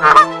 Ah!